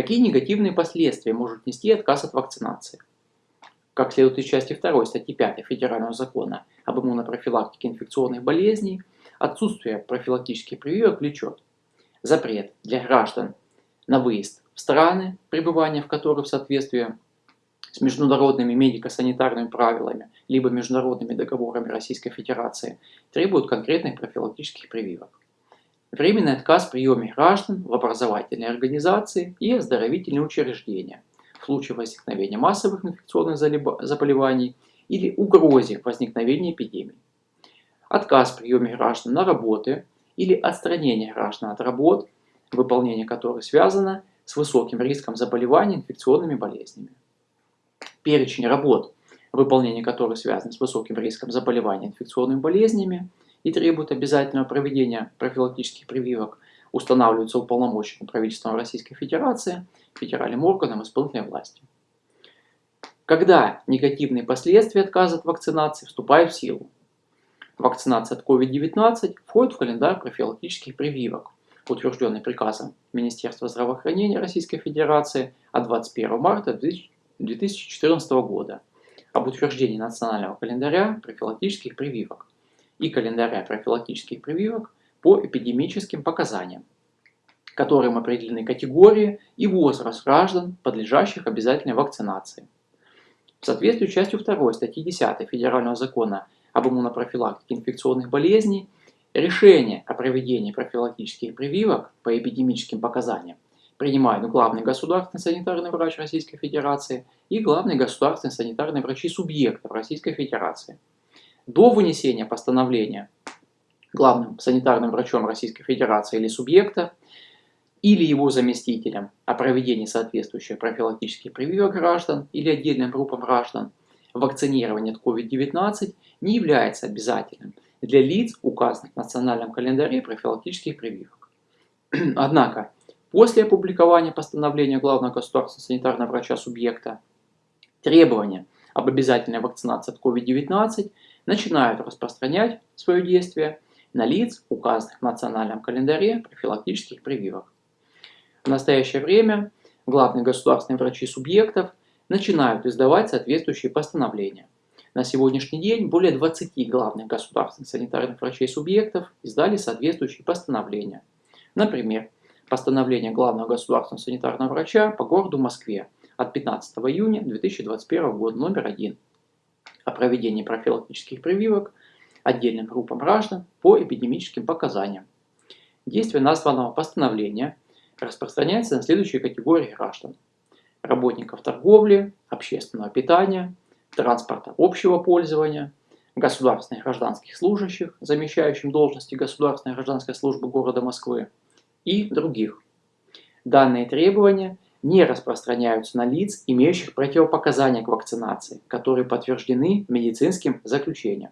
Какие негативные последствия может нести отказ от вакцинации? Как следует из части 2 статьи 5 Федерального закона об иммунопрофилактике инфекционных болезней, отсутствие профилактических прививок влечет запрет для граждан на выезд в страны, пребывание в которых в соответствии с международными медико-санитарными правилами либо международными договорами Российской Федерации требуют конкретных профилактических прививок. Временный отказ в приеме граждан в образовательные организации и оздоровительные учреждения в случае возникновения массовых инфекционных заболеваний или угрозе возникновения эпидемий. Отказ в приеме граждан на работы или отстранение граждан от работ, выполнение которых связано с высоким риском заболевания инфекционными болезнями. Перечень работ, выполнение которых связано с высоким риском заболевания инфекционными болезнями и требует обязательного проведения профилактических прививок, устанавливаются уполномоченным правительством Российской Федерации, федеральным органом исполнительной власти. Когда негативные последствия отказа от вакцинации вступают в силу? Вакцинация от COVID-19 входит в календарь профилактических прививок, утвержденный приказом Министерства здравоохранения Российской Федерации от 21 марта 2014 года об утверждении национального календаря профилактических прививок и календаря профилактических прививок по эпидемическим показаниям, которым определены категории и возраст граждан, подлежащих обязательной вакцинации. В соответствии с частью 2 статьи 10 Федерального закона об иммунопрофилактике инфекционных болезней, решение о проведении профилактических прививок по эпидемическим показаниям принимают главный государственный санитарный врач Российской Федерации и главный государственный санитарный врачи субъектов Российской Федерации. До вынесения постановления главным санитарным врачом Российской Федерации или субъекта или его заместителем о проведении соответствующих профилактических прививок граждан или отдельным группам граждан, вакцинирование от COVID-19 не является обязательным для лиц, указанных в национальном календаре профилактических прививок. Однако, После опубликования постановления главного государственного санитарного врача субъекта требования об обязательной вакцинации от COVID-19 начинают распространять свое действие на лиц, указанных в национальном календаре профилактических прививок. В настоящее время главные государственные врачи субъектов начинают издавать соответствующие постановления. На сегодняшний день более 20 главных государственных санитарных врачей субъектов издали соответствующие постановления. Например, постановление главного государственного санитарного врача по городу Москве от 15 июня 2021 года номер 1 о проведении профилактических прививок отдельным группам граждан по эпидемическим показаниям. Действие названного постановления распространяется на следующие категории граждан. Работников торговли, общественного питания, транспорта общего пользования, государственных гражданских служащих, замещающим должности государственной гражданской службы города Москвы, и других. Данные требования не распространяются на лиц, имеющих противопоказания к вакцинации, которые подтверждены медицинским заключением.